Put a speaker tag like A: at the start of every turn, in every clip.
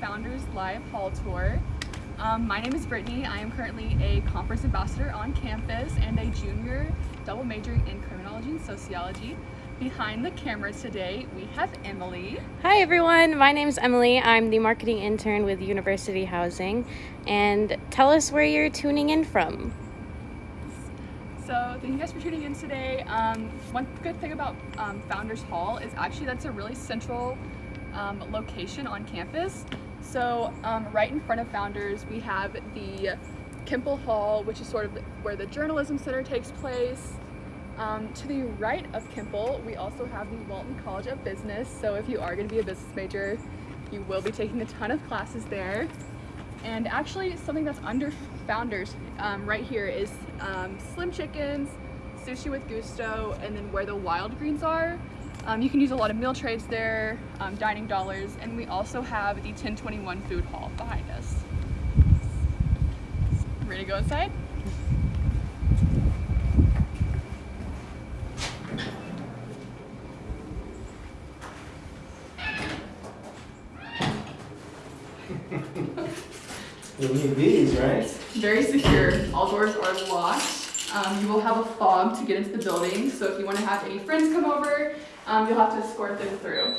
A: Founders Live Hall Tour. Um, my name is Brittany. I am currently a conference ambassador on campus and a junior double majoring in criminology and sociology. Behind the camera today, we have Emily.
B: Hi everyone, my name is Emily. I'm the marketing intern with University Housing. And tell us where you're tuning in from.
A: So thank you guys for tuning in today. Um, one good thing about um, Founders Hall is actually that's a really central um, location on campus. So um, right in front of Founders, we have the Kimpel Hall, which is sort of where the Journalism Center takes place. Um, to the right of Kimpel, we also have the Walton College of Business. So if you are going to be a business major, you will be taking a ton of classes there. And actually, something that's under Founders um, right here is um, Slim Chickens, Sushi with Gusto, and then where the Wild Greens are. Um, you can use a lot of meal trays there, um, dining dollars, and we also have the 1021 food hall behind us. Ready to go inside?
C: You need these, right?
A: Very secure. All doors are locked. Um, you will have a fob to get into the building, so if you want to have any friends come over, um, you'll have to escort them through.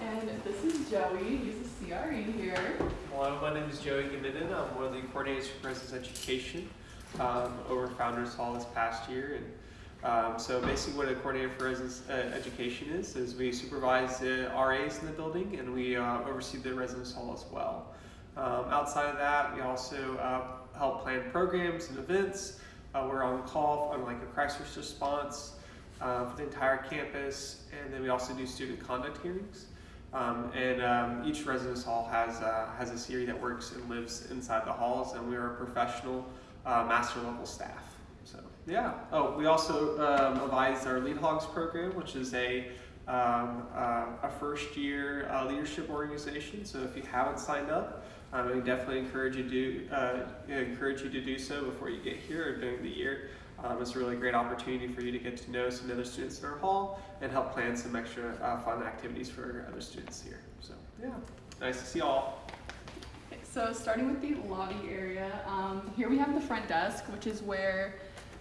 A: And this is Joey. He's a CRE here.
D: Hello, my name is Joey Gaminden. I'm one of the coordinators for Residence Education um, over Founders Hall this past year. And um, so basically what a coordinator for residence uh, education is, is we supervise the RAs in the building and we uh, oversee the residence hall as well. Um, outside of that, we also uh, help plan programs and events. Uh, we're on call on like a crisis response uh, for the entire campus, and then we also do student conduct hearings. Um, and um, each residence hall has uh, has a CRE that works and lives inside the halls, and we are a professional uh, master level staff. So yeah. Oh, we also um, advise our Lead Hogs program, which is a um, uh, a first year uh, leadership organization. So if you haven't signed up, um, I definitely encourage you to do, uh, encourage you to do so before you get here or during the year. Um, it's a really great opportunity for you to get to know some other students in our hall and help plan some extra uh, fun activities for other students here. So yeah, nice to see you all.
A: So starting with the lobby area, um, here we have the front desk, which is where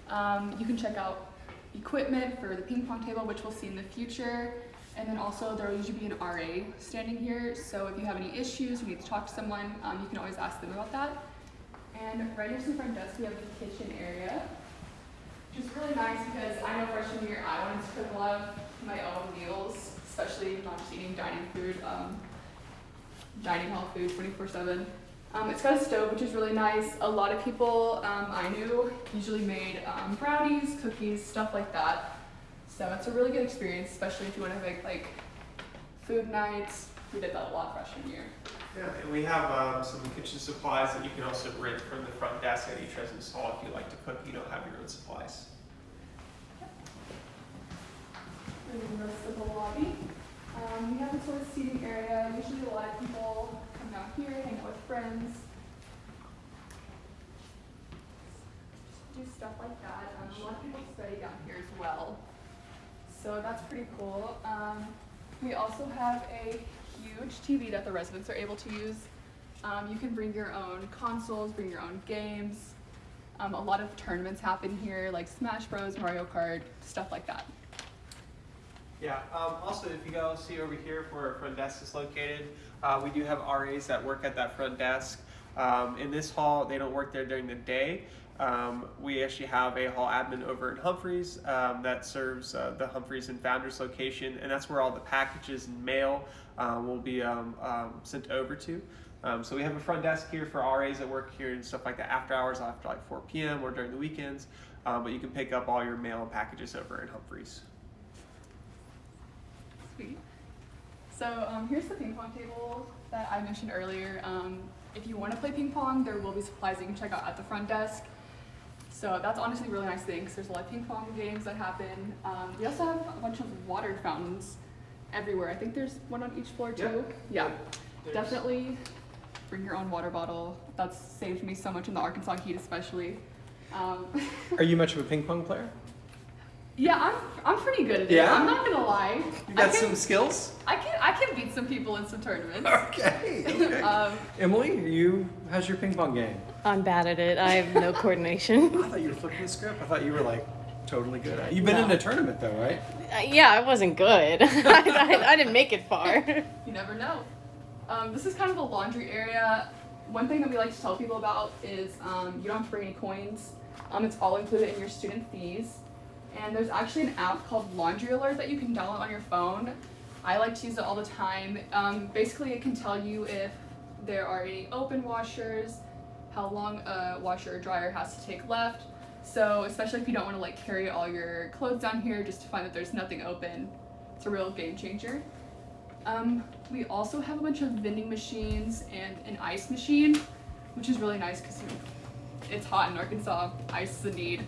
A: um, you can check out equipment for the ping pong table, which we'll see in the future. And then also there will usually be an RA standing here. So if you have any issues, you need to talk to someone, um, you can always ask them about that. And right next to the front desk, we have the kitchen area, which is really nice because I know freshman year I wanted to cook a lot of my own meals, especially not just eating dining food, um, dining hall food 24 seven. Um, it's got a stove, which is really nice. A lot of people um, I knew usually made um, brownies, cookies, stuff like that. So it's a really good experience, especially if you want to make like food nights. We did that a lot freshman year.
D: Yeah, and we have um, some kitchen supplies that you can also rent from the front desk at each residence hall if you like to cook. You don't have your own supplies.
A: And then the rest of the lobby. Um, we have this sort of seating area. Usually a lot of people come down here, hang out with friends. Do stuff like that. Um, a lot of people study down here as well. So that's pretty cool. Um, we also have a huge TV that the residents are able to use. Um, you can bring your own consoles, bring your own games. Um, a lot of tournaments happen here, like Smash Bros, Mario Kart, stuff like that.
D: Yeah. Um, also, if you go see over here where our front desk is located, uh, we do have RAs that work at that front desk. Um, in this hall, they don't work there during the day. Um, we actually have a hall admin over in Humphreys um, that serves uh, the Humphreys and Founders location, and that's where all the packages and mail uh, will be um, um, sent over to. Um, so we have a front desk here for RAs that work here and stuff like that after hours, after like 4 p.m. or during the weekends. Um, but you can pick up all your mail and packages over in Humphreys.
A: Sweet. So um, here's the ping pong table that I mentioned earlier. Um, if you want to play ping pong, there will be supplies you can check out at the front desk. So that's honestly a really nice thing because there's a lot of ping pong games that happen. Um, we also have a bunch of water fountains everywhere. I think there's one on each floor too. Yeah,
D: There's-
A: definitely bring your own water bottle. That's saved me so much in the Arkansas heat especially. Um,
C: Are you much of a ping pong player?
A: yeah, I'm, I'm pretty good at it.
C: Yeah?
A: I'm not gonna lie.
E: You got
A: can-
E: some skills?
A: I can I can beat some people in some tournaments.
E: Okay. okay.
A: um,
E: Emily, you how's your ping pong game?
B: I'm bad at it. I have no coordination.
E: I thought you were flipping the script. I thought you were like totally good at it. You've been
B: No.
E: in a tournament though, right?
B: Uh, yeah, I wasn't good. I, I, I didn't make it far.
A: you never know. Um, this is kind of the laundry area. One thing that we like to tell people about is um, you don't have to bring any coins. Um, it's all included in your student fees. And there's actually an app called Laundry Alert that you can download on your phone. I like to use it all the time. Um, basically, it can tell you if there are any open washers, how long a washer or dryer has to take left. So, especially if you don't want to like carry all your clothes down here just to find that there's nothing open, it's a real game changer. Um, we also have a bunch of vending machines and an ice machine, which is really nice because it's hot in Arkansas. Ice is a need.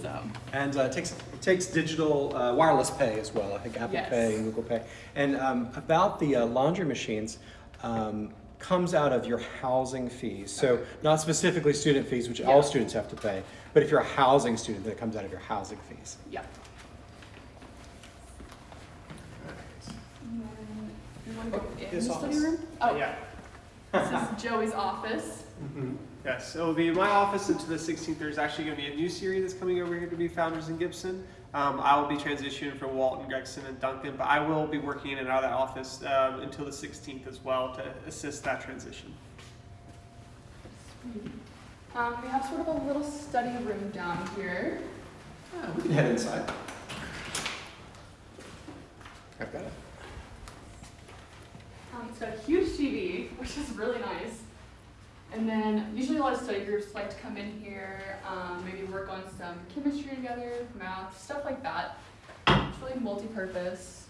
A: So,
E: And uh, it takes takes digital uh, wireless pay as well. I think Apple
A: Yes.
E: Pay and Google Pay. And um, about the uh, laundry machines. Um, comes out of your housing fees. So not specifically student fees, which all students have to pay, but if you're a housing student, then it comes out of your housing fees.
A: yeah. And then you want to go oh, in
E: This office?
A: room? Oh.
D: oh, Yeah.
A: this is Joey's office. Mm-hmm.
D: Yes, it'll be in my office until the 16th. There's actually going to be a new series that's coming over here to be Founders in Gibson. Um, I will be transitioning from Walton, Gregson, and Duncan, but I will be working in and out of that office um, until the 16th as well to assist that transition.
A: Um, we have sort of a little study room down here.
E: Yeah, we can head inside. I've got it.
A: Um, it's got a huge TV, which is really nice. And then usually a lot of study groups like to come in here, um, maybe work on some chemistry together, math, stuff like that. It's really multi-purpose.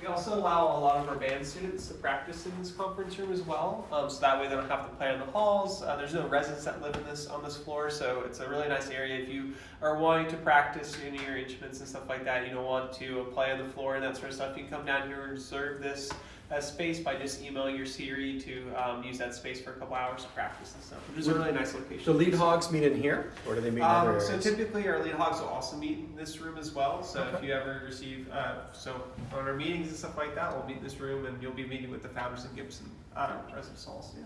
D: We also allow a lot of our band students to practice in this conference room as well, um, so that way they don't have to play in the halls. Uh, there's no residents that live in this on this floor, so it's a really nice area if you are wanting to practice you know, your instruments and stuff like that. You don't want to play on the floor and that sort of stuff. You can come down here and reserve this uh, space by just emailing your CRE to um, use that space for a couple hours to practice and stuff, which is a really nice location.
E: The lead hogs meet in here, or do they meet in other
D: Um, so
E: areas?
D: typically, our lead hogs will also meet in this room as well. So if you ever receive, uh, so on our meetings and stuff like that, we'll meet in this room, and you'll be meeting with the founders in Gibson, uh, residence halls. Yeah.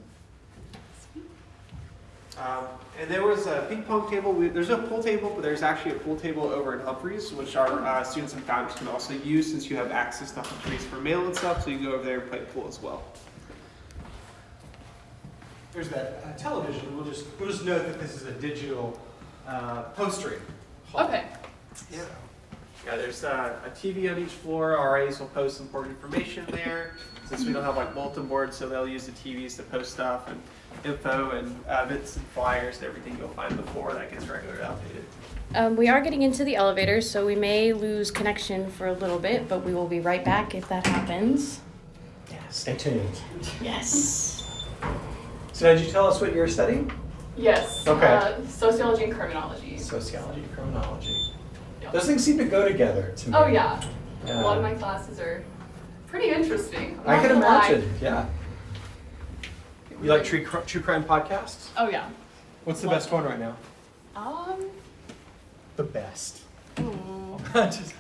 D: Um, and there was a ping pong table. We, there's no pool table, but there's actually a pool table over in Humphreys, which our uh, students and founders can also use since you have access to Humphreys for mail and stuff. So you can go over there and play pool as well.
E: There's that uh, television. We'll just we'll just note that this is a digital uh, postering. hall.
A: Okay.
D: Yeah. Yeah, there's uh, a TV on each floor. RAs will post important information there. Since we don't have like bulletin boards, so they'll use the TVs to post stuff and info and uh, bits and flyers and everything you'll find before that gets regularly updated.
B: Um, we are getting into the elevator, so we may lose connection for a little bit, but we will be right back if that happens.
E: Yeah, stay tuned.
B: Yes.
E: So did you tell us what you're studying?
A: Yes.
E: Okay.
A: Uh, sociology and criminology.
E: Sociology, and criminology.
A: Yeah.
E: Those things seem to go together to me.
A: Oh yeah. A lot of my classes are pretty interesting. I'm
E: I
A: not
E: can
A: gonna lie.
E: imagine. Yeah. You like true true crime podcasts?
A: Oh yeah.
E: What's the
A: Love
E: best one right now?
A: Um.
E: The best. Just-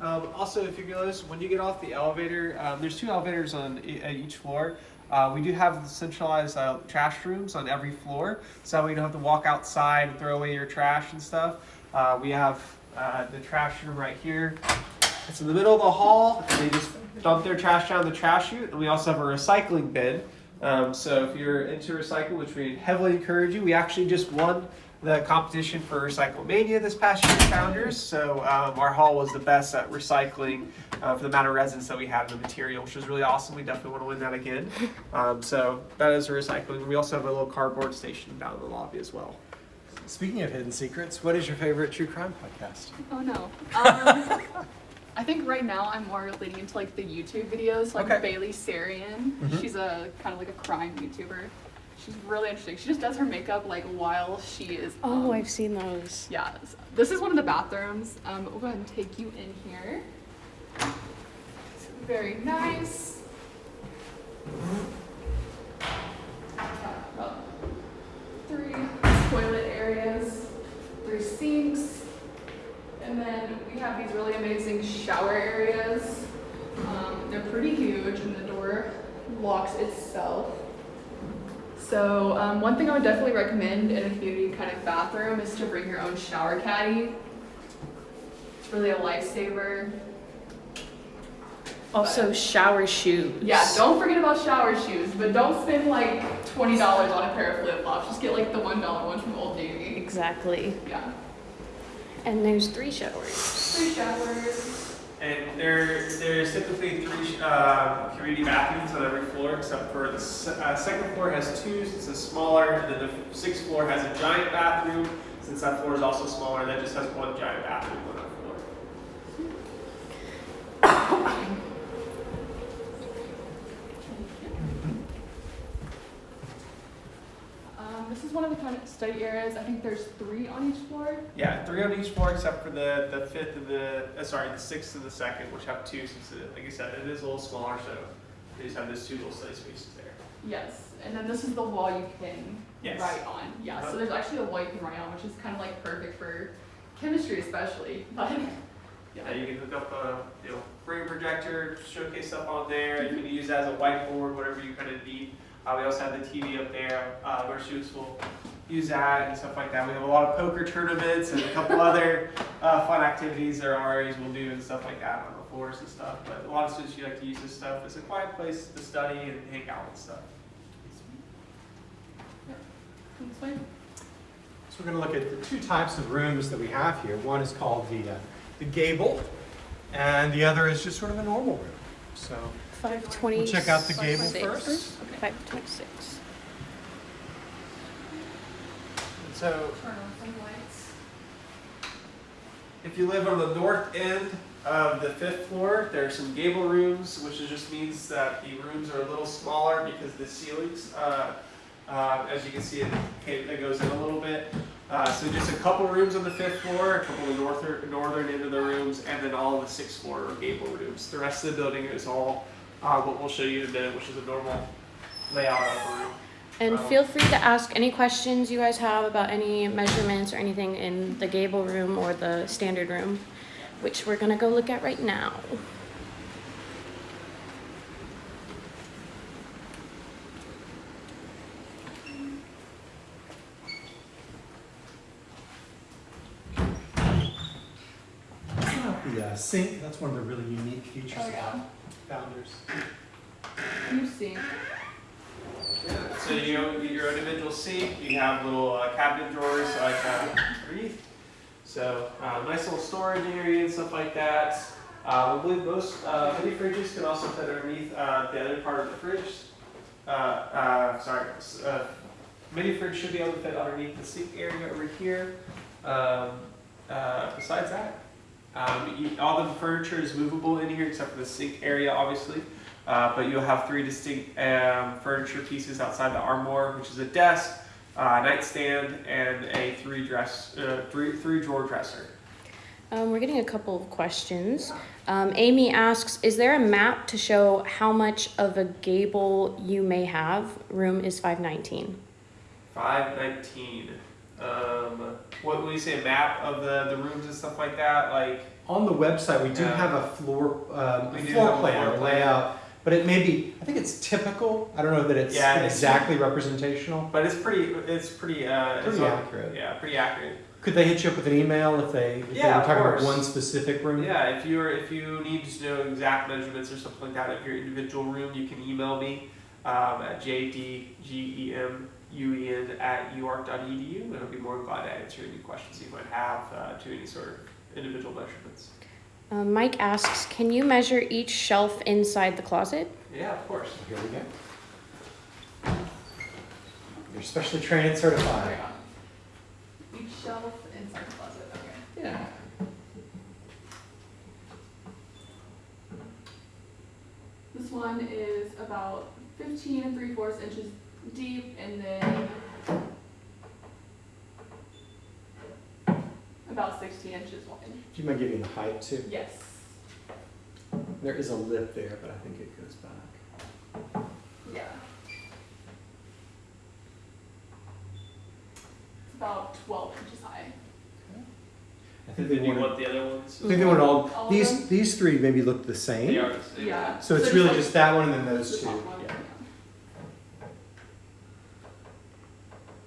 D: Um, also, if you notice, when you get off the elevator, um, there's two elevators on e- at each floor. Uh, we do have the centralized uh, trash rooms on every floor, so that way you don't have to walk outside and throw away your trash and stuff. Uh, we have uh, the trash room right here. It's in the middle of the hall, and they just dump their trash down the trash chute. And we also have a recycling bin. Um, so if you're into recycle, which we heavily encourage you, we actually just won the competition for Recycle Mania this past year, Founders. So um, our hall was the best at recycling uh, for the amount of resins that we had in the material, which was really awesome. We definitely want to win that again. Um, so that is recycling. We also have a little cardboard station down in the lobby as well.
E: Speaking of hidden secrets, what is your favorite true crime podcast?
A: Oh no. I think right now I'm more leaning into like the YouTube videos, like
E: Okay.
A: Bailey Sarian.
E: Mhm.
A: She's a kind of like a crime YouTuber. She's really interesting. She just does her makeup like while she is.
B: Oh,
A: um,
B: I've seen those.
A: Yeah, s- this is one of the bathrooms. Um, we'll go ahead and take you in here. It's very nice. Three toilet areas, three sinks, and then we have these really amazing shower areas. Um, they're pretty huge and the door locks itself. So um, one thing I would definitely recommend in a community kind of bathroom is to bring your own shower caddy. It's really a lifesaver.
B: Also, shower shoes.
A: Yeah, don't forget about shower shoes, but don't spend like twenty dollars on a pair of flip flops. Just get like the one dollar ones from Old Navy.
B: Exactly.
A: Yeah,
B: And there's three showers.
A: three showers.
D: And there, there's typically three uh, community bathrooms on every floor, except for the se- uh, second floor has two, since it's smaller, and then the sixth floor has a giant bathroom, since that floor is also smaller, that just has one giant bathroom on that floor.
A: Um, this is one of the kind of study areas. I think there's three on each floor.
D: Yeah, three on each floor, except for the, the fifth and the, uh, sorry, the sixth and the second, which have two, since it, like I said, it is a little smaller, so they just have those two little study spaces there.
A: Yes, and then this is the wall you can
D: Yes.
A: write on. Yeah,
D: Uh-huh.
A: so there's actually a wall you can write on, which is kind of like perfect for chemistry, especially. But
D: Yeah,
A: yeah,
D: you can hook up a, you know, a projector, showcase stuff on there, you can use it as a whiteboard, whatever you kind of need. Uh, we also have the TV up there, uh, where students will use that and stuff like that. We have a lot of poker tournaments and a couple other, uh, fun activities that our RAs will do and stuff like that on the floors and stuff. But a lot of students, you like to use this stuff. It's a quiet place to study and hang out and stuff.
A: Can you explain?
E: So we're going to look at the two types of rooms that we have here. One is called the, uh, the gable, and the other is just sort of a normal room. So
B: 520.
E: we'll check out the gable
B: Six.
E: first.
B: 526.
E: So
A: Turn on some lights.
D: If you live on the north end of the fifth floor, there are some gable rooms, which just means that the rooms are a little smaller because the ceilings, uh, uh, as you can see, it, it goes in a little bit. Uh, so just a couple rooms on the fifth floor, a couple of the northern, northern end of the rooms, and then all of the sixth floor are gable rooms. The rest of the building is all uh, what we'll show you in a minute, which is a normal layout of a room.
B: And
D: Um,
B: feel free to ask any questions you guys have about any measurements or anything in the gable room or the standard room, which we're gonna go look at right now.
E: It's not the uh, sink. That's one of the really unique features
A: Oh, yeah.
E: of Founders.
A: You see.
D: So you know, your individual sink, you have little uh, cabinet drawers like uh, underneath. So uh, nice little storage area and stuff like that. Uh, I believe most uh, mini fridges can also fit underneath uh, the other part of the fridge. Uh, uh, sorry, uh, mini fridge should be able to fit underneath the sink area over here. Um, uh, besides that, um, you, all the furniture is movable in here except for the sink area, obviously. Uh, but you'll have three distinct um, furniture pieces outside the armoire, which is a desk, uh, nightstand, and a three dress, uh, three three drawer dresser.
B: Um, we're getting a couple of questions. Um, Amy asks, is there a map to show how much of a gable you may have? Room is 519.
D: Five nineteen. Um, what would you say? A map of the, the rooms and stuff like that, like
E: On the website, we do
D: Yeah.
E: have a floor, um, a floor plan, a layout, but it may be, I think it's typical. I don't know that it's
D: Yeah, it's-
E: exactly representational.
D: But it's pretty. It's pretty. Uh,
E: Pretty accurate.
D: Yeah, pretty accurate.
E: Could they hit you up with an email if they, if they were talking about one specific room?
D: Yeah, if you're if you need to know exact measurements or something like that of your individual room, you can email me um, at jdgemuen at uark.edu, and I'll be more than glad to answer any questions you might have uh, to any sort of individual measurements.
B: Um, Mike asks, can you measure each shelf inside the closet?
D: Yeah, of course.
E: Here we go. You're specially trained and certified.
A: There you go. Each shelf inside the closet. Okay.
E: Yeah.
A: This one is about 15 and 3 fourths inches deep and then about 16 inches wide.
E: Do you mind giving the height too?
A: Yes.
E: There is a lip there, but I think it goes back.
A: Yeah. It's about 12 inches high.
E: I think they
D: you want the other ones?
E: I think they wanted all,
A: All
E: these, these three maybe look the same.
D: They are the same.
A: Yeah.
E: So it's
A: just
E: really
A: like
E: just that one and then
A: the
E: those two.
A: top one,
E: Yeah.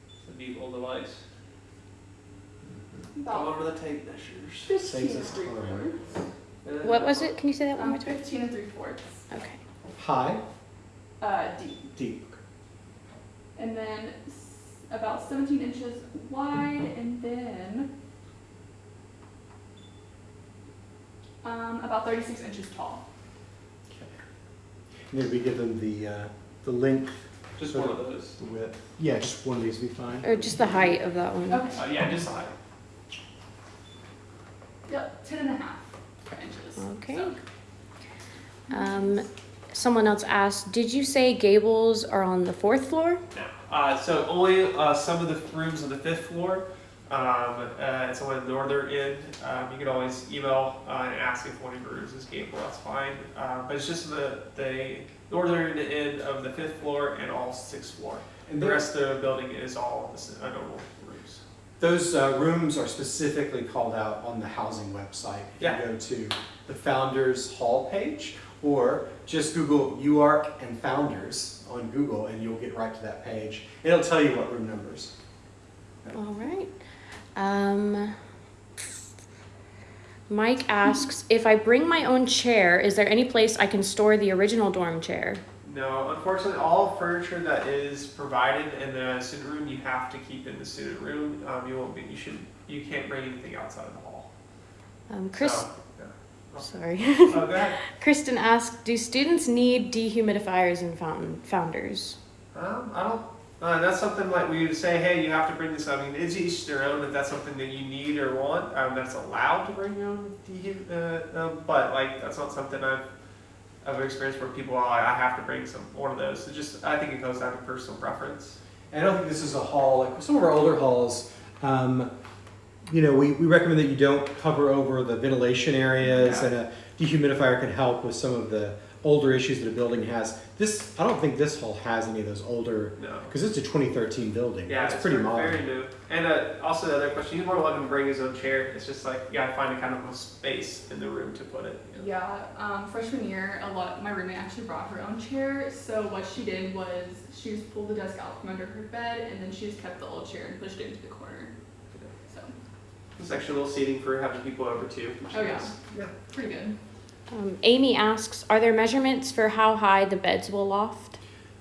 D: It's a neat little device. Come
A: About
D: over the tape measures.
A: fifteen
E: Saves us time.
B: What was it? Can you say that one more time?
A: fifteen and three fourths.
B: Okay.
E: High,
A: Uh, deep.
E: deep.
A: And then s- about seventeen inches wide, and then um, about thirty-six inches tall. Okay.
E: Maybe we give them the, uh, the length,
D: Just one of those.
E: the width. Yeah, just one of these would be fine.
B: Or just the height of that one.
A: Okay.
D: Uh, yeah, just the height.
A: Yep, ten and a half inches.
B: Okay. Um, someone else asked, did you say gables are on the fourth floor?
D: No. Uh, so only uh, some of the rooms on the fifth floor. Um, uh, it's on the northern end. Um, you can always email uh, and ask if one of your rooms is gable. That's fine. Uh, but it's just the the northern end of the fifth floor and all sixth floor.
E: And
D: The rest of the building is all uh, normal rooms.
E: Those uh, rooms are specifically called out on the housing website. If
D: Yeah.
E: you go to the Founders Hall page, or just Google UARC and Founders on Google, and you'll get right to that page. It'll tell you what room numbers.
B: All right. Um, Mike asks, if I bring my own chair, is there any place I can store the original dorm chair?
D: No, unfortunately, all furniture that is provided in the student room, you have to keep in the student room. Um, you won't be, you should, you can't bring anything outside of the hall.
B: Um, Chris,
D: So, yeah.
B: Sorry.
D: Oh.
B: Kristen asked, do students need dehumidifiers and fountain founders?
D: Um, I don't. Uh, that's something like we would say, hey, you have to bring this. I mean, it's each their own. If that's something that you need or want, um, that's allowed to bring your own. dehu- Uh, uh, but like, that's not something I've I've experienced where people, are like, I have to bring some one of those. It just, I think it goes down to personal preference.
E: And I don't think this is a hall, like some of our older halls, um, you know, we, we recommend that you don't cover over the ventilation areas
D: Yeah.
E: and a dehumidifier can help with some of the older issues that a building has. This, I don't think this hall has any of those older,
D: No.
E: because it's a 2013 building.
D: Yeah,
E: it's, pretty
D: very,
E: modern.
D: Very new. And uh, also the other question, he's more welcome to bring his own chair. It's just like you gotta find a kind of a space in the room to put it. you know.
A: Yeah, um, freshman year, a lot. My roommate actually brought her own chair. So what she did was she just pulled the desk out from under her bed, and then she just kept the old chair and pushed it into the corner. So
D: There's actually a little seating for having people over too.
A: Oh, yeah.
D: Yeah.
A: pretty good.
B: Um, Amy asks, are there measurements for how high the beds will loft?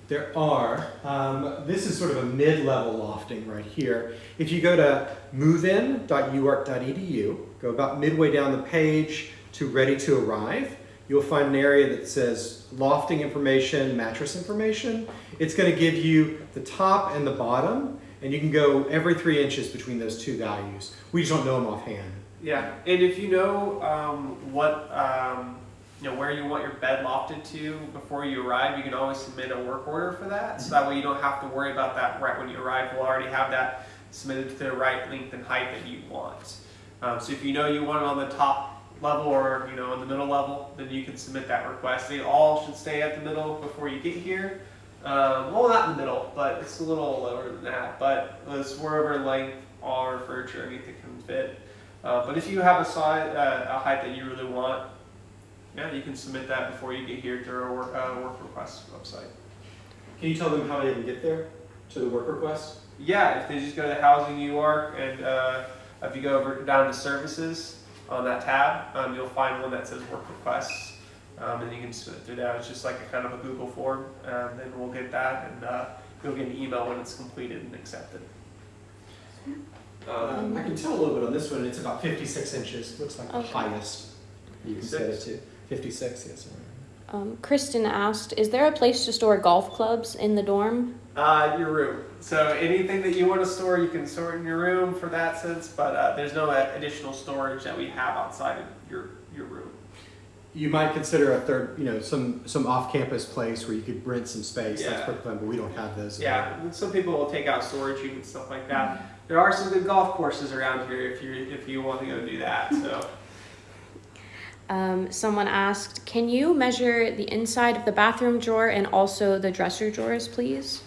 E: There are. Um, this is sort of a mid-level lofting right here. If you go to movein.uark.edu, go about midway down the page to ready to arrive, you'll find an area that says lofting information, mattress information. It's going to give you the top and the bottom, and you can go every three inches between those two values. We just don't know them offhand.
D: Yeah, and if you know um, what um, you know where you want your bed lofted to before you arrive, you can always submit a work order for that. So that way you don't have to worry about that right when you arrive. We'll already have that submitted to the right length and height that you want. Um, so if you know you want it on the top level or you know in the middle level, then you can submit that request. They all should stay at the middle before you get here. Um, well, not in the middle, but it's a little lower than that. But it's wherever length our furniture anything can fit. Uh, but if you have a size, uh, a height that you really want, yeah, you can submit that before you get here through our work, uh, work request website.
E: Can you tell them how they can get there to the work request?
D: Yeah, if they just go to Housing UARC and uh, if you go over down to Services on that tab, um, you'll find one that says Work Requests, um, and you can submit through that. It's just like a kind of a Google form, and then we'll get that, and uh, you'll get an email when it's completed and accepted. Um,
E: I can tell a little bit on this one. It's about 56 inches. Looks like the highest you can set it to. 56, yes. sir.
B: Um, Kristen asked, is there a place to store golf clubs in the dorm?
D: Uh, your room. So anything that you want to store, you can store in your room for that sense, but uh, there's no additional storage that we have outside of your, your room.
E: You might consider a third, you know, some some off-campus place where you could rent some space. That's
D: Yeah.
E: perfectly fine, but we don't have those.
D: Yeah, and some people will take out storage units and stuff like that. There are some good golf courses around here if you if you want to go do that. So
B: Um, someone asked, can you measure the inside of the bathroom drawer and also the dresser drawers, please?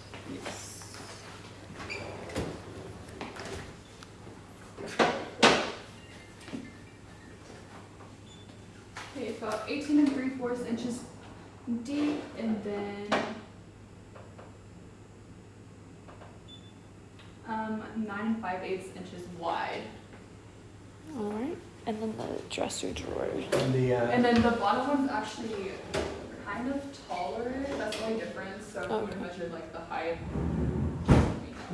A: fourths inches deep, and then um, nine and five eighths inches wide.
B: All right. And then the dresser drawers.
E: And the, uh,
A: And then the bottom one's actually kind of taller. That's the only difference. So if you would
B: Okay.
A: measure like the height.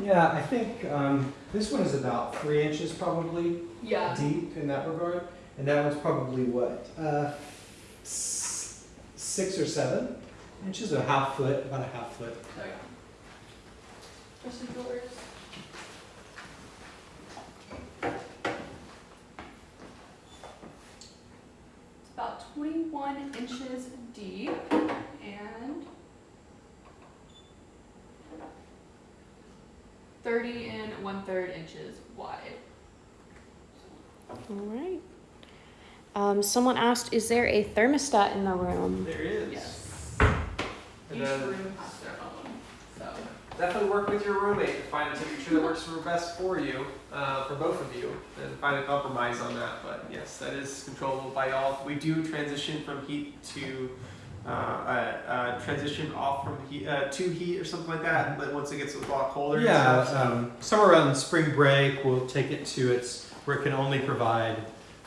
E: yeah, I think um, this one is about three inches probably
A: Yeah.
E: deep in that regard, and that one's probably what uh, s- six or seven inches, a half foot, about a half foot.
A: Oh yeah. Dresser drawers. It's about 21 inches deep and 30 and one third inches wide.
B: All right. Um, someone asked, is there a thermostat in the room?
D: There is.
A: Yes.
D: And
A: Each room has their own. So
D: definitely work with your roommate to find a temperature that works for best for you, uh, for both of you, and find a compromise on that. But yes, that is controllable by y'all. We do transition from heat to uh, uh, uh, transition off from heat uh, to heat or something like that. But once it gets a lot colder,
E: Yeah,
D: stuff, so-
E: um, somewhere around spring break, we'll take it to its where it can only provide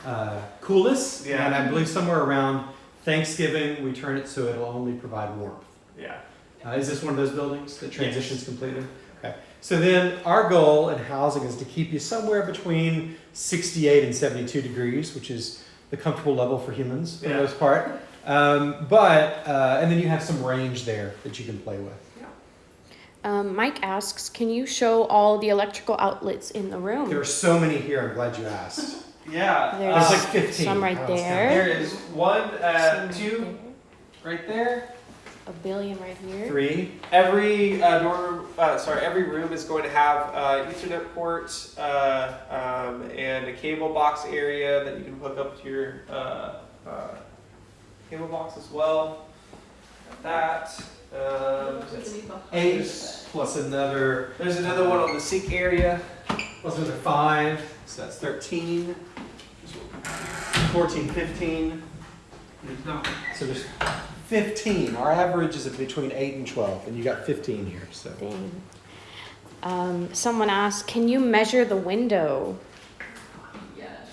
E: uh, coolness.
D: Yeah.
E: And I believe somewhere around Thanksgiving, we turn it so it'll only provide warmth.
D: yeah.
E: Uh, is this one of those buildings that transitions completely? Okay. So then our goal in housing is to keep you somewhere between 68 and 72 degrees, which is the comfortable level for humans for
D: Yeah.
E: the most part. Um, but, uh, and then you have some range there that you can play with.
B: Um, Mike asks, can you show all the electrical outlets in the room?
E: There are so many here, I'm glad you asked.
D: Yeah.
B: There's
E: There's
D: uh,
E: like 15.
B: some right there.
D: there is one, uh, two
B: right
D: right there.
B: there. A billion right here.
E: Three.
D: Every uh, dorm, uh, sorry, every room is going to have uh, Ethernet port uh, um, and a cable box area that you can hook up to your uh, uh, cable box as well. That. Um,
E: Eight plus another,
D: there's another one on the sink area.
E: Plus another five, so that's 13. 14, 15. So there's 15. Our average is between 8 and 12, and you got 15 here. So
B: Um, someone asked, can you measure the window?
A: Yes.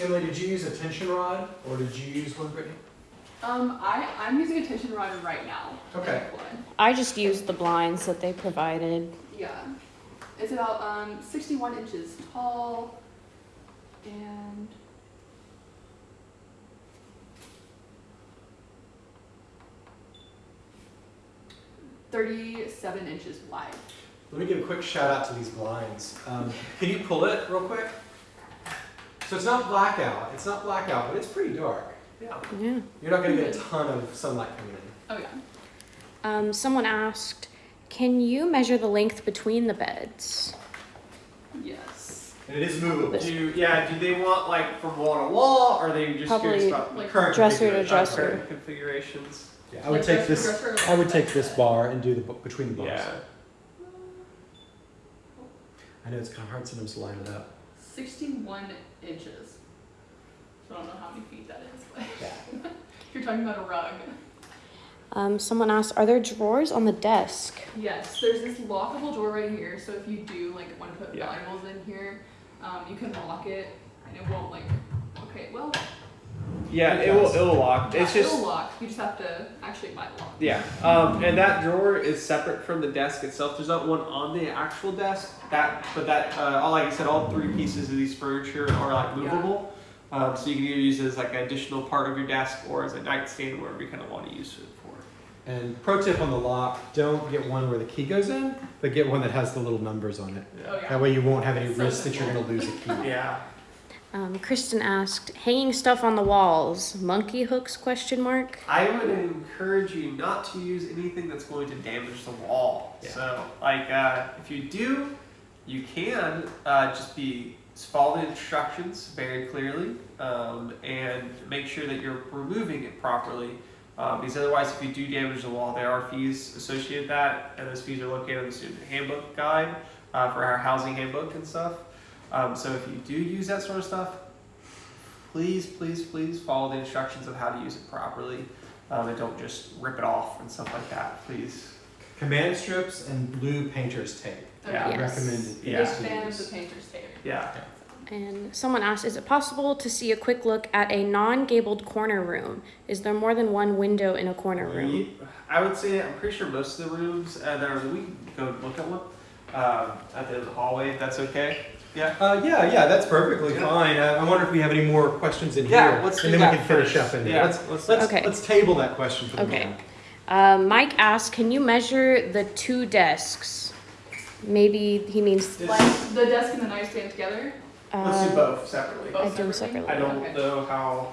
E: Emily, did you use a tension rod, or did you use one, Brittany?
A: Um, I I'm using a tension rod right now.
E: Okay.
B: I just used the blinds that they provided.
A: Yeah. It's about um 61 inches tall and Thirty-seven inches wide.
E: Let me give a quick shout out to these blinds. Um, can you pull it real quick? So it's not blackout. It's not blackout, but it's pretty dark.
D: Yeah.
B: Yeah.
E: You're not going to get a ton of sunlight coming in.
A: Oh yeah.
B: Um, someone asked, can you measure the length between the beds?
A: Yes.
E: And it is movable.
D: Do yeah? Do they want like from wall to wall, or are they just curious
B: Probably
D: about
A: Like
E: Current
B: Dresser to
E: configuration.
D: uh,
B: dresser.
D: current configurations?
E: Yeah, I would
A: Like
E: take this. I would take this bar and do the between the bars.
D: Yeah.
E: I know it's kind of hard sometimes to line it up.
A: Sixty-one inches. So I don't know how many feet that is, but
E: Yeah.
A: you're talking about a rug.
B: Um, someone asked, are there drawers on the desk?
A: Yes, there's this lockable drawer right here, so if you do like want to put
D: Yeah.
A: valuables in here, um, you can lock it and it won't like, okay, well,
D: Yeah,
E: It
D: it will it'll lock.
A: yeah,
D: It's just
A: it'll lock, you just have to actually buy the lock.
D: Yeah, um, and that drawer is separate from the desk itself. There's not one on the actual desk. That, but that, uh, all like I said, all three pieces of these furniture are like
A: Yeah.
D: Movable. Um, so you can either use it as like an additional part of your desk or as a nightstand, wherever you kind of want to use it for.
E: And pro tip on the lock: don't get one where the key goes in, but get one that has the little numbers on it.
A: Oh yeah.
E: That way you won't have any
A: So
E: risk that you're going to lose a key.
D: Yeah.
B: Um, Kristen asked, hanging stuff on the walls, monkey hooks, question mark?
D: I would encourage you not to use anything that's going to damage the wall.
E: Yeah.
D: So, like, uh, if you do, you can uh, just be just follow the instructions very clearly um, and make sure that you're removing it properly. Um, because otherwise, if you do damage the wall, there are fees associated with that, and those fees are located in the student handbook guide uh, for our housing handbook and stuff. Um, so if you do use that sort of stuff, please, please, please follow the instructions of how to use it properly. Um, and don't just rip it off and stuff like that, please.
E: Command strips and blue painter's tape.
D: Yeah.
B: Yes.
E: Recommended.
A: Big
D: Yeah.
A: fan of the painter's tape.
D: Yeah.
B: And someone asked, is it possible to see a quick look at a non-gabled corner room? Is there more than one window in a corner room?
D: Ye- I would say I'm pretty sure most of the rooms uh, that are we can go look at one um, at the end of the hallway. If that's okay. Yeah.
E: Uh, yeah, yeah, that's perfectly
D: Yeah.
E: fine. I, I wonder if we have any more questions in
D: Yeah,
E: here,
D: let's
E: and
D: do
E: then we
D: that
E: can finish
D: first.
E: up in
D: Yeah,
E: there. Let's
D: let's-
E: let's
B: Okay.
E: let's table that question for the
B: Okay.
E: moment.
B: Uh, Mike asked, can you measure the two desks? Maybe he means.
A: Like the desk and the nightstand together.
D: Let's do
B: uh,
D: both separately.
A: Both
B: I do
A: separately?
B: separately.
D: I don't
A: Okay.
D: know how.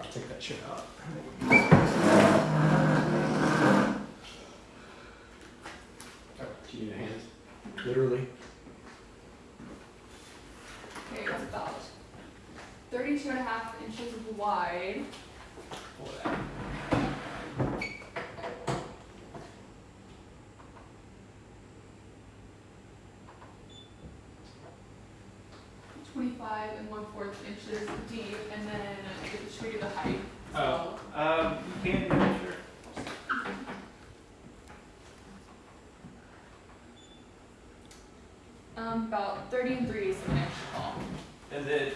E: I'll take that shit out. Oh, do you need a hand? Literally.
A: Okay, it's about 32 and a half inches wide.
D: pull it out.
A: Twenty-five and one-fourth inches deep, and then it should be the height.
D: Oh, um, you can yeah, sure.
A: Um, about thirty and three is an inch tall.
D: And then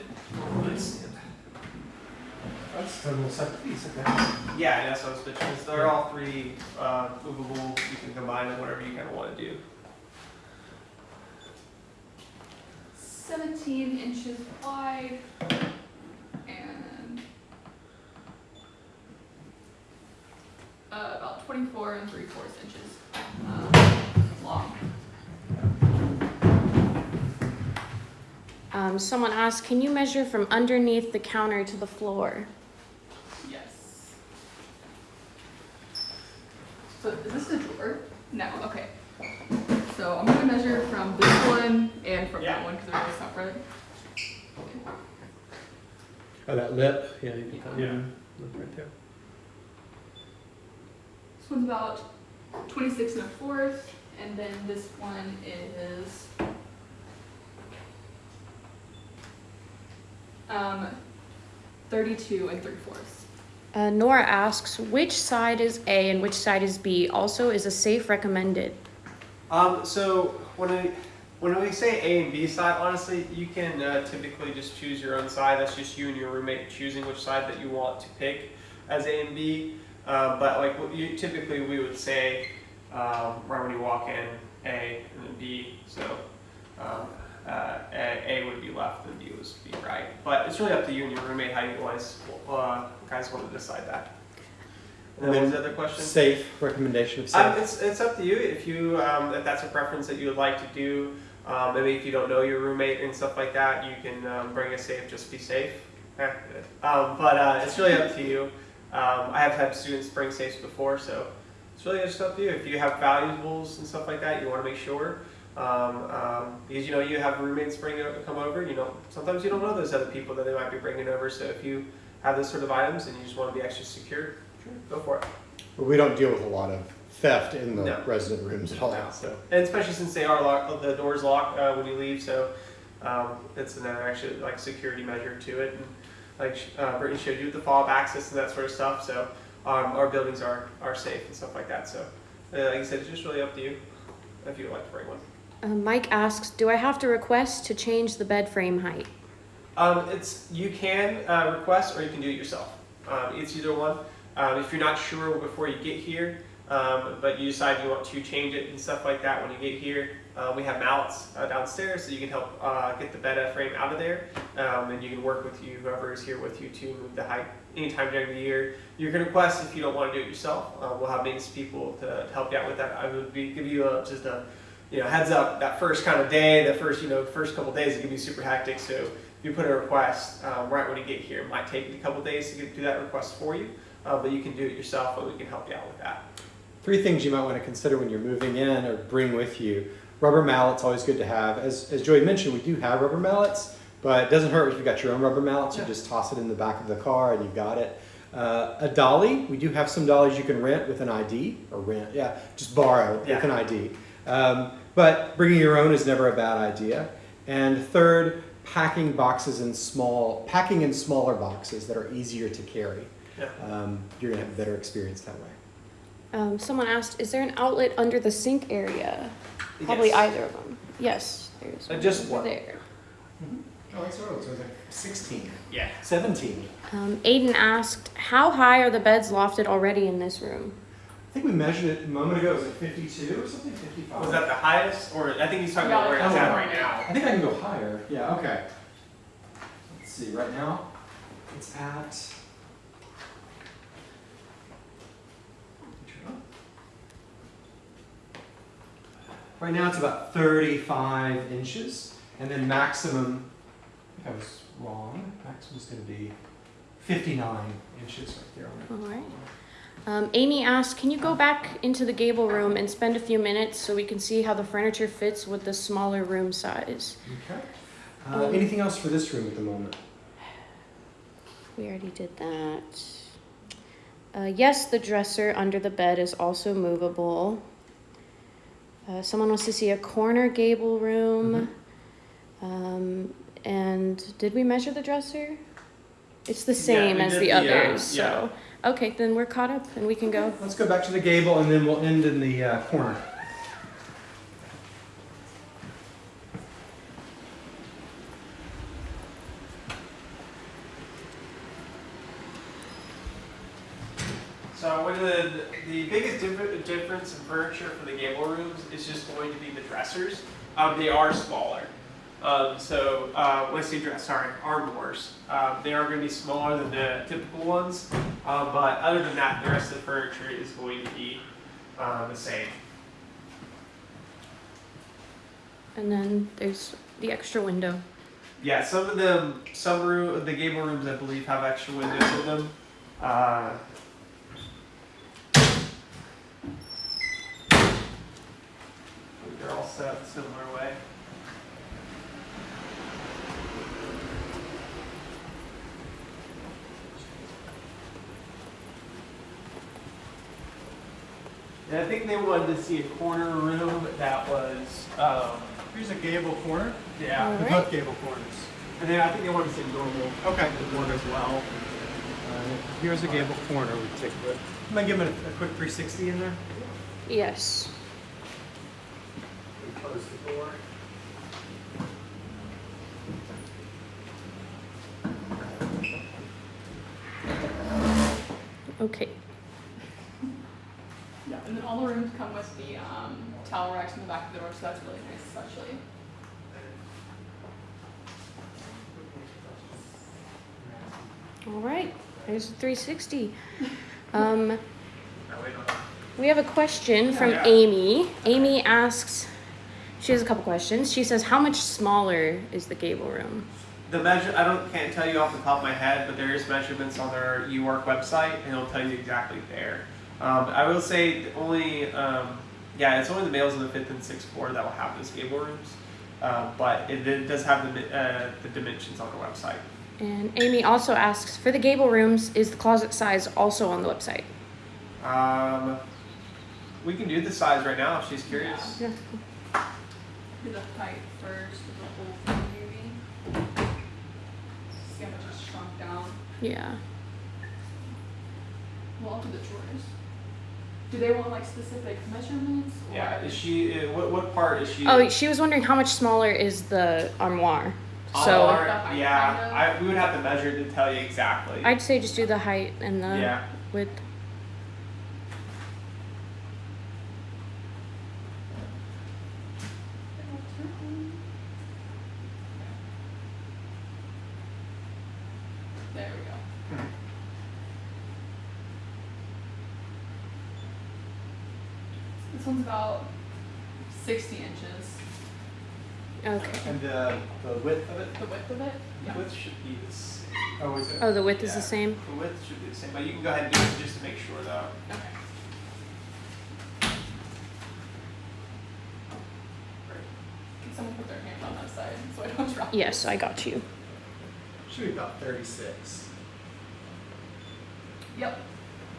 D: let's stand.
E: That's a little separate piece, okay.
D: Yeah, that's what I was pitching. is They're all three uh, movable. You can combine them whatever you kind of want to do.
A: Seventeen inches wide, and uh, about twenty-four and three-fourths inches uh, long.
B: Um, someone asked, can you measure from underneath the counter to the floor?
A: Yes. So is this a drawer? No, okay. So I'm gonna measure from this one and from
D: Yeah.
A: that one because they're both separate.
E: Oh, that lip, yeah, you can put
D: Yeah.
E: lip right there.
A: This one's about 26 and a fourth, and then this one is um, 32 and three fourths.
B: Uh, Nora asks, which side is A and which side is B? Also, is a safe recommended?
D: Um, so when I when we say A and B side, honestly, you can uh, typically just choose your own side. That's just you and your roommate choosing which side that you want to pick as A and B. Uh, but like what you typically we would say um, right when you walk in, A and then B. So um, uh, A, would be left and B would be right. But it's really up to you and your roommate how you guys uh, guys want to decide that. And then the other question?
E: Safe, recommendation of
D: Um,
E: safe.
D: it's, it's up to you if you um, if that's a preference that you would like to do. Um, maybe if you don't know your roommate and stuff like that, you can um, bring a safe. Just be safe. Eh. Um, but uh, it's really up to you. Um, I have had students bring safes before, so it's really just up to you. If you have valuables and stuff like that, you want to make sure. Um, um, because you know you have roommates bring come over. You know sometimes you don't know those other people that they might be bringing over. So if you have those sort of items and you just want to be extra secure, sure, go for it.
E: But we don't deal with a lot of theft in the
D: No.
E: resident rooms at all,
D: No.
E: so.
D: And especially since they are locked, the doors lock uh, when you leave, so um, it's another actually like security measure to it. And like uh, Brittany showed you with the fob access and that sort of stuff, so um, our buildings are are safe and stuff like that. So uh, like I said, it's just really up to you if you would like to bring one.
B: Uh, Mike asks, do I have to request to change the bed frame height?
D: Um, it's you can uh, request or you can do it yourself. Um, it's either one. Um, if you're not sure before you get here, um, but you decide you want to change it and stuff like that when you get here, uh, we have mallets uh, downstairs so you can help uh, get the bed frame out of there, um, and you can work with you whoever is here with you to move the height anytime during the year. You can request if you don't want to do it yourself. Uh, we'll have maintenance people to, to help you out with that. I would be, give you a, just a you know heads up that first kind of day, the first you know first couple days it can be super hectic. So if you put a request um, right when you get here, it might take a couple days to get do that request for you, uh, but you can do it yourself, and we can help you out with that.
E: Three things you might want to consider when you're moving in or bring with you. Rubber mallets, always good to have. As, as Joey mentioned, we do have rubber mallets, but it doesn't hurt if you've got your own rubber mallets.
D: Yeah.
E: You just toss it in the back of the car and you've got it. Uh, a dolly, we do have some dollies you can rent with an ID, or rent, yeah, just borrow
D: Yeah.
E: with an ID. Um, but bringing your own is never a bad idea. And third, packing boxes in small, packing in smaller boxes that are easier to carry.
D: Yeah.
E: Um, you're gonna have a better experience that way.
B: Um, someone asked, is there an outlet under the sink area? Probably
D: Yes.
B: either of them. Yes, there's
D: Uh, just
B: over
D: one.
B: there.
E: Oh, that's right. So it's like 16,
D: Yeah.
E: 17.
B: Um, Aiden asked, how high are the beds lofted already in this room?
E: I think we measured it a moment ago. Was it 52 or something? 55.
D: Was that the highest, or I think he's talking
A: Yeah,
D: about where it's
E: oh,
D: at right now.
E: I think I can go higher. Yeah, okay. Let's see, right now it's at. Right now it's about 35 inches, and then maximum, I think I was wrong, maximum is gonna be 59 inches right there on
B: All right. Um, Amy asked, can you go back into the gable room and spend a few minutes so we can see how the furniture fits with the smaller room size?
E: Okay. Uh,
B: Um,
E: anything else for this room at the moment?
B: We already did that. Uh, yes, the dresser under the bed is also movable. Uh, someone wants to see a corner gable room. Um, and did we measure the dresser? It's the same
D: we
B: as
D: did
B: the
D: the, uh,
B: others, so. Okay, then we're caught up and we can go.
E: Let's go back to the gable and then we'll end in the uh, corner.
D: So one of the, the biggest differ- difference in furniture for the gable rooms is just going to be the dressers. Um, they are smaller. Um, so uh, when I say dress, sorry, armoires. Um, they are going to be smaller than the typical ones. Uh, but other than that, the rest of the furniture is going to be uh, the same.
B: And then there's the extra window.
D: Yeah, some of them, some room, the gable rooms, I believe, have extra windows in them. Uh, they're all set similar way. And I think they wanted to see a corner room that was, um,
E: Here's a gable corner.
D: yeah.
B: All right.
E: Both gable corners.
D: And then I think they wanted to see normal
E: Okay.
D: one as well.
E: Uh, here's a gable corner. We take a look. I'm gonna give it a, a quick 360 in there.
B: Yes.
D: We Close the door.
B: Okay.
A: Yeah, and then all the rooms come with the um, towel racks in the back of the door, so that's really nice, especially.
B: All right. There's 360. Um,
D: No, wait, no.
B: We have a question from Amy. Amy asks, she has a couple questions. She says, How much smaller is the gable room?
D: The measure, I don't, can't tell you off the top of my head, but there is measurements on their UARK website, and it'll tell you exactly there. Um, I will say the only, um, yeah, it's only the males in the fifth and sixth floor that will have those gable rooms, uh, but it, it does have the, uh, the dimensions on the website.
B: And Amy also asks, For the gable rooms, is the closet size also on the website?
D: Um, we can do the size right now if she's curious.
B: Yeah.
A: Do the height first of the whole thing, maybe. See how much it's shrunk down.
B: Yeah.
A: Well, I'll do the drawers. Do they want like specific measurements? Or
D: Yeah, is she, uh, what, what part is she?
B: Oh, she was wondering how much smaller is the armoire. So
D: Armoire,
A: The
D: yeah. I, we would have to measure to tell you exactly.
B: I'd say just do the height and the
D: yeah.
B: width.
A: There we go. This one's about 60 inches,
B: Okay.
E: And the, the width of it?
A: the width of it.
D: The width should be the same.
E: Oh, is it?
B: Oh, the width is
D: Yeah.
B: the same?
D: The width should be the same, but you can go ahead and do it just to make sure though.
A: Okay. Can someone put their hand on that side so I don't drop?
B: Yes, I got you.
E: Should be about 36.
A: Yep.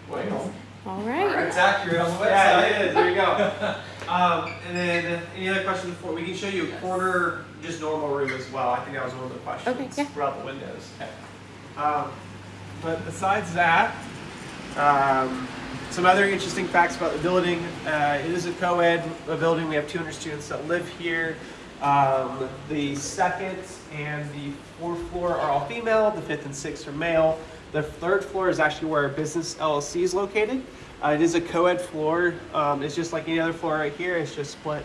E: Wow.
B: All right.
E: It's accurate on the website.
D: Yeah, it is, there you go. Um, and then any other questions before we can show you a corner, just normal room as well. I think that was one of the questions
B: Okay, yeah.
D: throughout the windows. Okay. Um, but besides that, um, some other interesting facts about the building. Uh, it is a co-ed building. We have 200 students that live here. Um, the second and the fourth floor are all female. The fifth and sixth are male. The third floor is actually where our business LLC is located. Uh, it is a co-ed floor. Um, it's just like any other floor right here. It's just split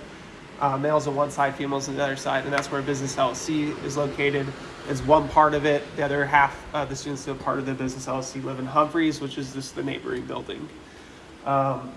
D: uh, males on one side, females on the other side, and that's where Business LLC is located. Is one part of it. The other half of the students that are part of the Business LLC live in Humphreys, which is just the neighboring building. Um,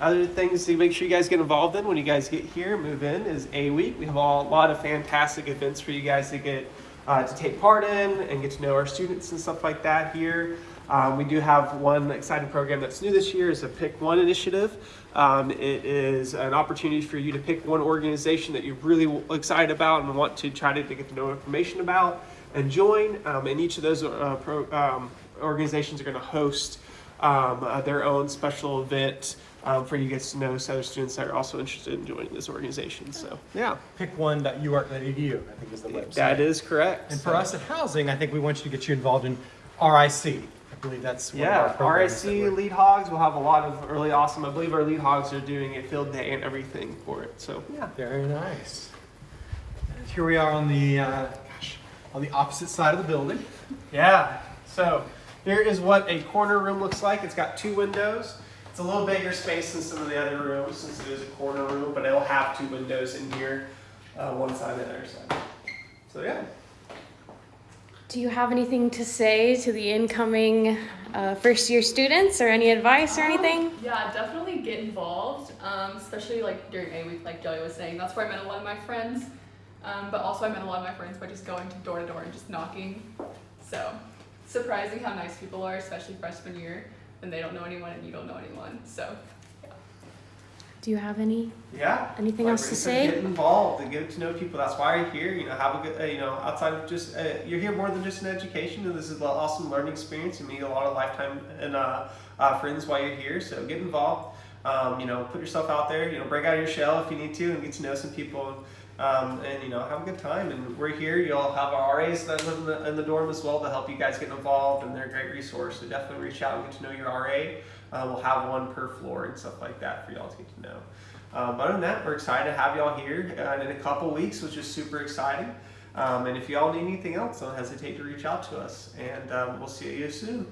D: other things to make sure you guys get involved in when you guys get here, move in, is A Week. We have a lot of fantastic events for you guys to get uh, to take part in and get to know our students and stuff like that here. Um, we do have one exciting program that's new this year is a Pick One initiative. Um, it is an opportunity for you to pick one organization that you're really excited about and want to try to get to know information about and join. Um, and each of those uh, pro, um, organizations are going to host um, uh, their own special event um, for you guys to know so other students that are also interested in joining this organization. So yeah,
E: Pick1.uark.edu, I think is the website.
D: that is correct.
E: And for us at Housing, I think we want you to get you involved in RIC. I believe that's one of our
D: Yeah, RIC lead hogs will have a lot of really awesome. I believe our lead hogs are doing a field day and everything for it. So yeah,
E: Very nice. And here we are on the, uh, gosh, on the opposite side of the building.
D: yeah. So here is what a corner room looks like. It's got two windows. It's a little bigger space than some of the other rooms since it is a corner room, but it'll have two windows in here, uh, one side and the other side. So yeah.
B: Do you have anything to say to the incoming uh, first year students or any advice or anything?
A: Um, yeah, definitely get involved, um, especially like during A week, like Joey was saying. That's where I met a lot of my friends. Um, but also, I met a lot of my friends by just going to door to door and just knocking. So, surprising how nice people are, especially freshman year, when they don't know anyone and you don't know anyone. So,
B: Do you have any
D: Yeah.
B: anything
D: Like
B: else to say?
D: Get involved and get to know people. That's why you're here. You know, have a good. Uh, you know, outside of just uh, you're here more than just an education, and this is an awesome learning experience. You meet a lot of lifetime and uh, uh, friends while you're here. So get involved. Um, you know, put yourself out there. You know, break out of your shell if you need to, and get to know some people. Um, and you know, have a good time. And we're here. You'll have our RAs that live in the, in the dorm as well to help you guys get involved, and they're a great resource. So definitely reach out and get to know your RA. Uh, we'll have one per floor and stuff like that for y'all to get to know. Um, but other than that, we're excited to have y'all here uh, in a couple weeks, which is super exciting. Um, and if y'all need anything else, don't hesitate to reach out to us. And um, we'll see you soon.